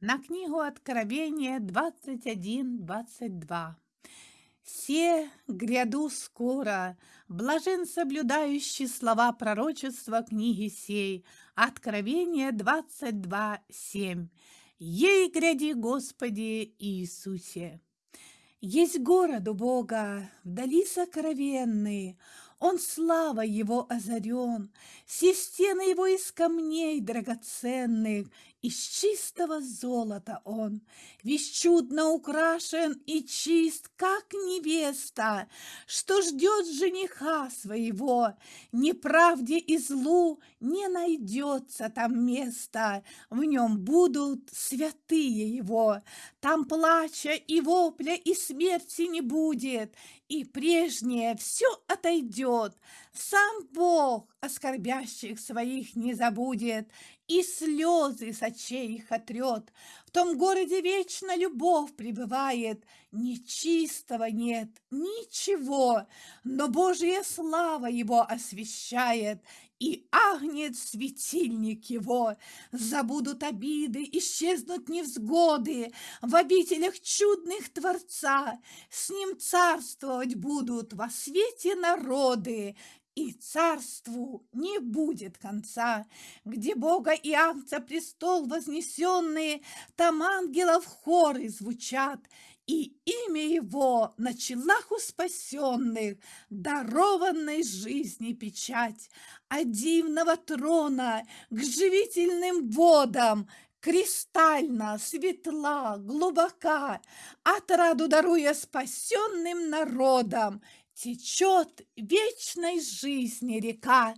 на книгу Откровения 21-22. «Се гряду скоро, блажен соблюдающий слова пророчества книги сей, Откровение 22.7. Ей гряди, Господи Иисусе!» Есть город у Бога, вдали сокровенные, он слава его озарен, Все стены его из камней драгоценных, Из чистого золота он, Весь чудно украшен и чист, как невеста, Что ждет жениха своего, Неправде и злу не найдется там места, В нем будут святые его, Там плача и вопля и смерти не будет, И прежнее все отойдет, придет, сам Бог оскорбящих своих не забудет и слезы с очей их отрет. В том городе вечно любовь пребывает, нечистого нет, ничего, но Божья слава его освещает, и агнет светильник его. Забудут обиды, исчезнут невзгоды, в обителях чудных Творца с ним царствовать будут во свете народы, и царству не будет конца. Где Бога и Ангца престол вознесенные, там ангелов хоры звучат, и имя его на челах у спасенных, дарованной жизни печать, а дивного трона к живительным водам кристально, светла, глубока, отраду даруя спасенным народам, течет вечной жизни река.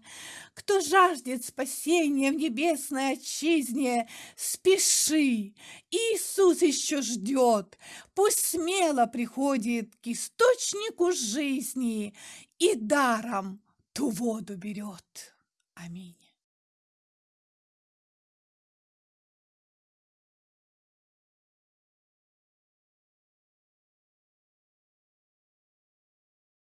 Кто жаждет спасения в небесной отчизне, спеши, Иисус еще ждет. Пусть смело приходит к источнику жизни и даром ту воду берет. Аминь.